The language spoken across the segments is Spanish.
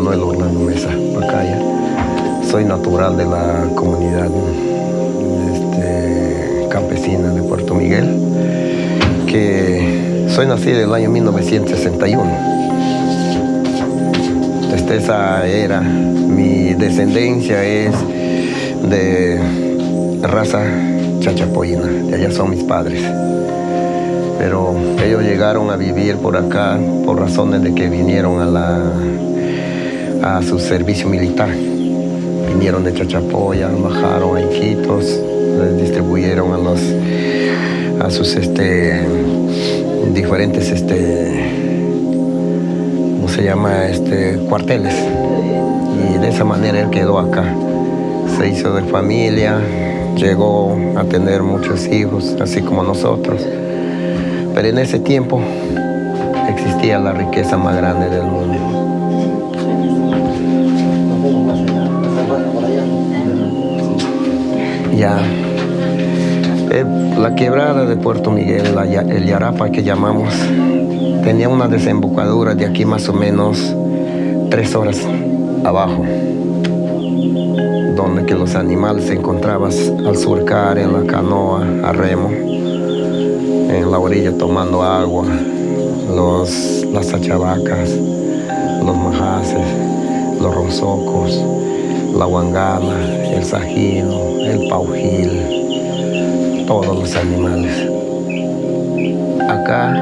Manuel Orlando Mesa Pacaya. Soy natural de la comunidad este, campesina de Puerto Miguel, que soy nacido en el año 1961. Desde esa era, mi descendencia es de raza chachapoyina, de allá son mis padres pero ellos llegaron a vivir por acá por razones de que vinieron a, la, a su servicio militar. Vinieron de Chachapoya, bajaron a Iquitos, les distribuyeron a, los, a sus este, diferentes, este, ¿cómo se llama? Este, cuarteles. Y de esa manera él quedó acá. Se hizo de familia, llegó a tener muchos hijos, así como nosotros. Pero en ese tiempo existía la riqueza más grande del mundo. Eh, la quebrada de Puerto Miguel, el Yarapa que llamamos, tenía una desembocadura de aquí más o menos tres horas abajo, donde que los animales se encontraban al surcar en la canoa a remo en la orilla tomando agua, los, las achavacas, los majaces, los rosocos, la guangana, el sajino, el paujil, todos los animales. Acá,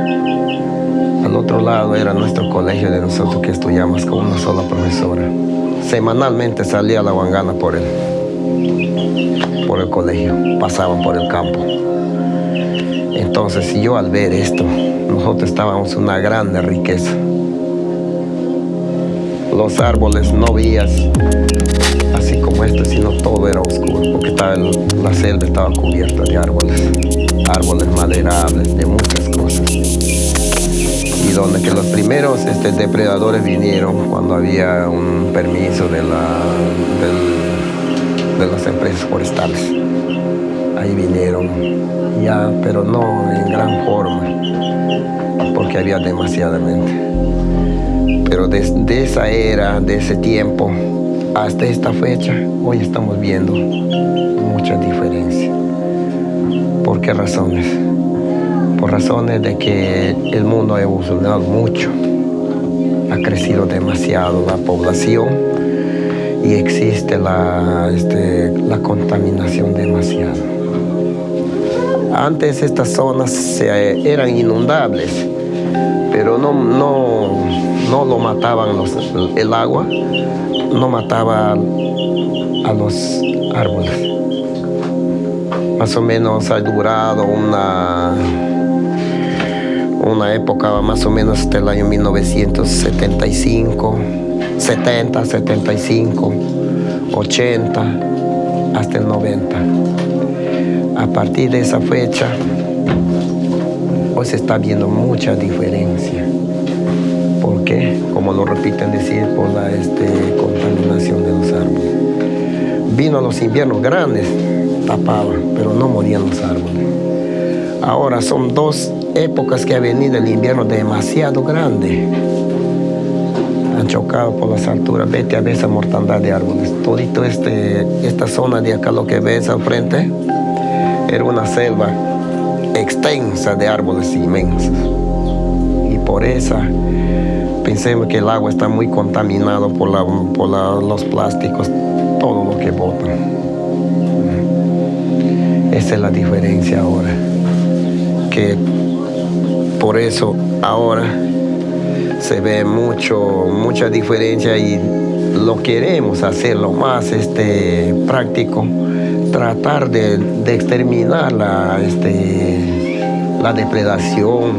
al otro lado, era nuestro colegio de nosotros que estudiamos con una sola profesora. Semanalmente salía la guangana por el, por el colegio, pasaban por el campo. Entonces, yo al ver esto, nosotros estábamos una grande riqueza. Los árboles no vías sino todo era oscuro, porque la selva estaba cubierta de árboles, árboles maderables, de muchas cosas. Y donde que los primeros este, depredadores vinieron cuando había un permiso de, la, de las empresas forestales. Ahí vinieron ya, pero no en gran forma, porque había demasiadamente. Pero desde esa era, de ese tiempo, hasta esta fecha, hoy estamos viendo mucha diferencia. ¿Por qué razones? Por razones de que el mundo ha evolucionado mucho, ha crecido demasiado la población y existe la, este, la contaminación demasiado. Antes estas zonas eran inundables, pero no, no, no lo mataban el agua, no mataba a los árboles. Más o menos ha durado una, una época más o menos hasta el año 1975, 70, 75, 80, hasta el 90 a partir de esa fecha, hoy se está viendo mucha diferencia. ¿Por qué? Como lo repiten decir, por la este, contaminación de los árboles. Vino los inviernos grandes, tapaban, pero no morían los árboles. Ahora son dos épocas que ha venido el invierno demasiado grande. Han chocado por las alturas. Vete a ver esa mortandad de árboles. Todito este, esta zona de acá, lo que ves al frente, era una selva extensa de árboles inmensos. Y por esa pensemos que el agua está muy contaminado por, los plásticos, todo lo que botan. Esa es la diferencia ahora. Que por eso ahora se ve mucho, mucha diferencia y lo queremos hacer lo más este, práctico tratar de, exterminar la, este, la depredación,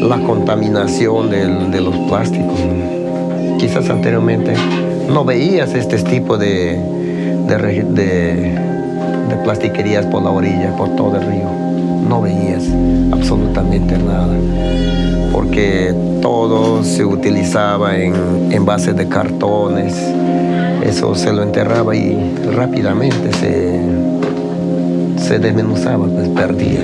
la contaminación de los plásticos. Quizás anteriormente no veías este tipo de, de, de plastiquerías por la orilla, por todo el río. No veías absolutamente nada, porque todo se utilizaba en envases de cartones, eso se lo enterraba y rápidamente se, se desmenuzaba, pues perdía.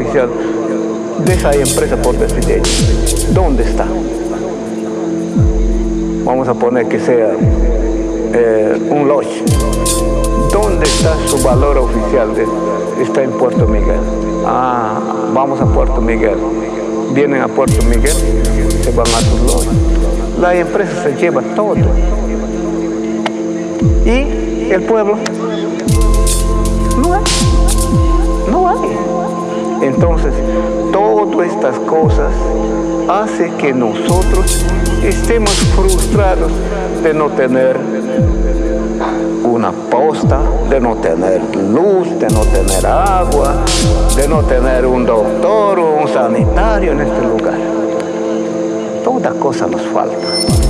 Valor oficial de esa empresa por decir ¿Dónde está? Vamos a poner que sea eh, un lodge. ¿Dónde está su valor oficial? está en Puerto Miguel. Ah, vamos a Puerto Miguel. Vienen a Puerto Miguel, se van a sus lodges. La empresa se lleva todo. Y el pueblo no hay. Entonces, todas estas cosas hacen que nosotros estemos frustrados de no tener una posta, de no tener luz, de no tener agua, de no tener un doctor o un sanitario en este lugar. Toda cosa nos falta.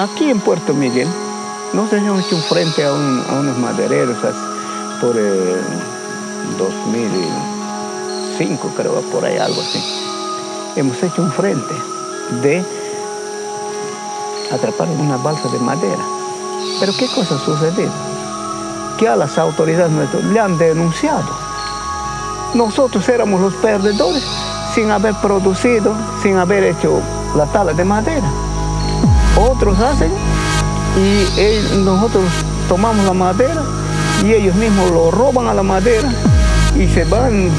Aquí en Puerto Miguel nos hemos hecho un frente a, unos madereros por 2005, creo, por ahí algo así. Hemos hecho un frente de atrapar una balsa de madera. Pero ¿qué cosa ha sucedido? Que a las autoridades le han denunciado. Nosotros éramos los perdedores sin haber producido, sin haber hecho la tala de madera. Otros hacen y nosotros tomamos la madera y ellos mismos lo roban a la madera y se van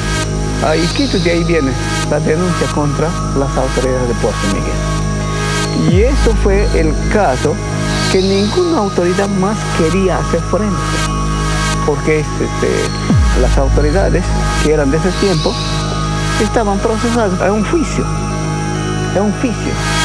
a Iquitos y de ahí viene la denuncia contra las autoridades de Puerto Miguel. Y eso fue el caso que ninguna autoridad más quería hacer frente, porque este, las autoridades que eran de ese tiempo estaban procesadas a un juicio, a un juicio.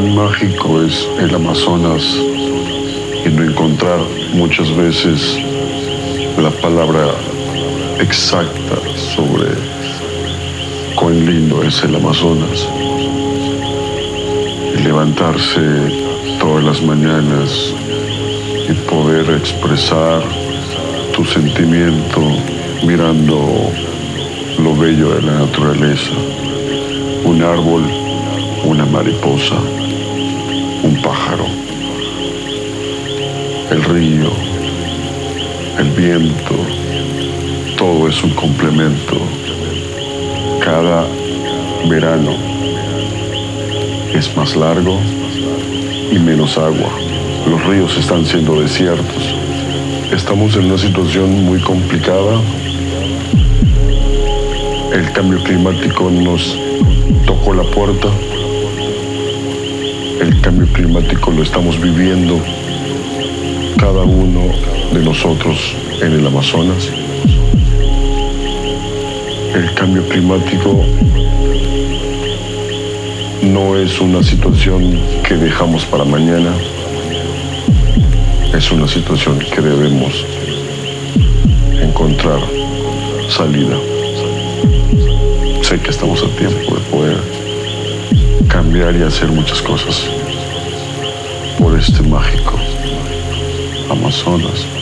Mágico es el Amazonas y no encontrar muchas veces la palabra exacta sobre cuán lindo es el Amazonas. Y levantarse todas las mañanas y poder expresar tu sentimiento mirando lo bello de la naturaleza, un árbol, una mariposa un pájaro, el río, el viento, todo es un complemento. Cada verano es más largo y menos agua. Los ríos están siendo desiertos. Estamos en una situación muy complicada. El cambio climático nos tocó la puerta el cambio climático lo estamos viviendo cada uno de nosotros en el Amazonas. El cambio climático no es una situación que dejamos para mañana, es una situación que debemos encontrar salida. Sé que estamos a tiempo de poder cambiar y hacer muchas cosas por este mágico Amazonas.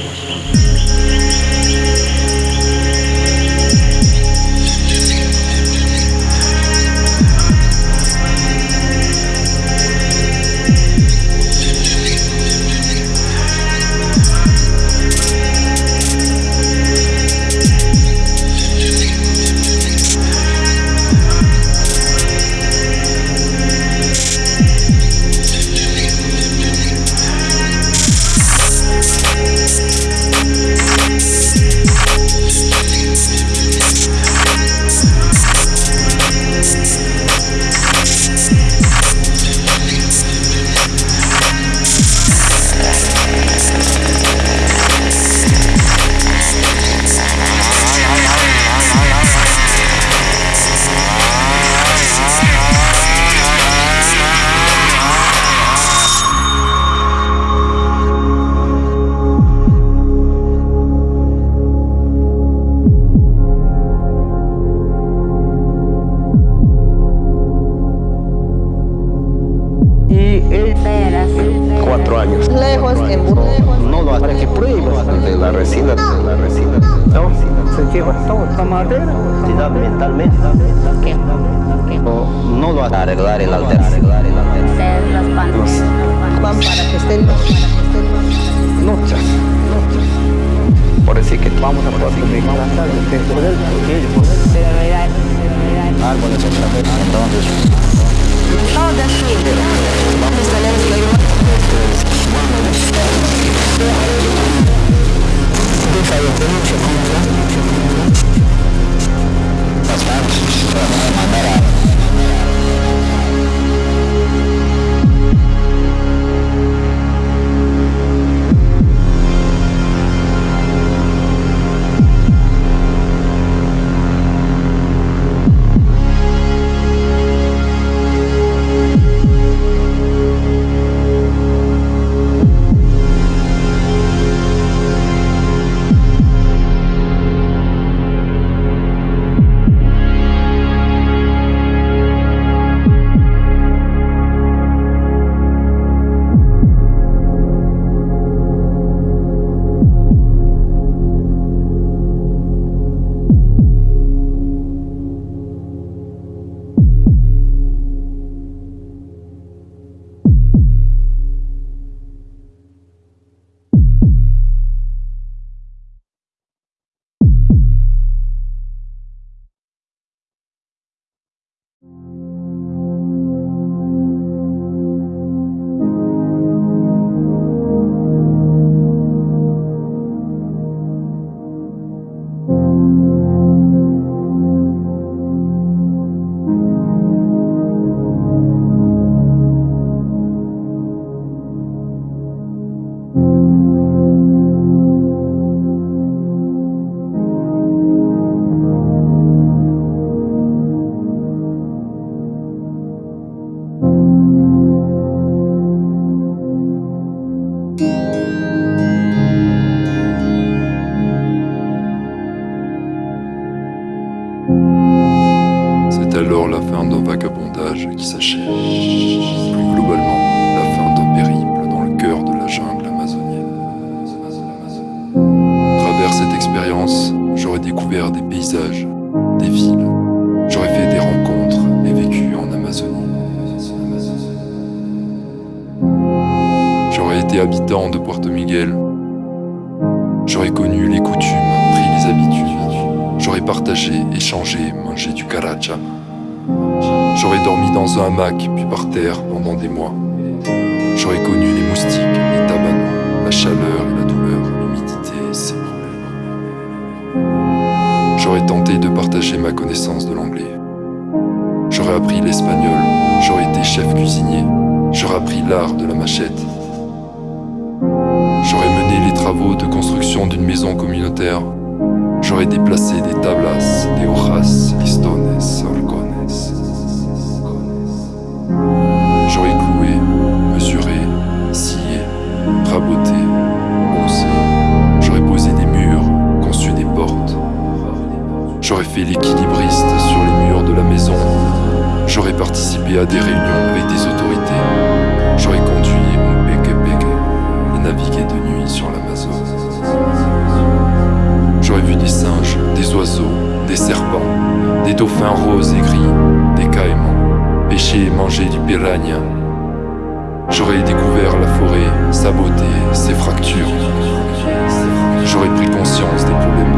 Mentalmente no lo Arreglar el alter, muchas. Por decir que vamos a poder entonces mois. J'aurais connu les moustiques, les tabanos, la chaleur et la douleur, l'humidité et ses problèmes. J'aurais tenté de partager ma connaissance de l'anglais. J'aurais appris l'espagnol, j'aurais été chef cuisinier, j'aurais appris l'art de la machette. J'aurais mené les travaux de construction d'une maison communautaire. J'aurais déplacé dauphins roses et gris, des caïmans, pêcher et manger du piranha. J'aurais découvert la forêt, sa beauté, ses fractures. J'aurais pris conscience des problèmes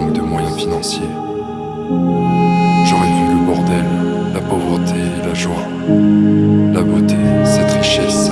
de moyens financiers. J'aurais vu le bordel, la pauvreté et la joie, la beauté, cette richesse,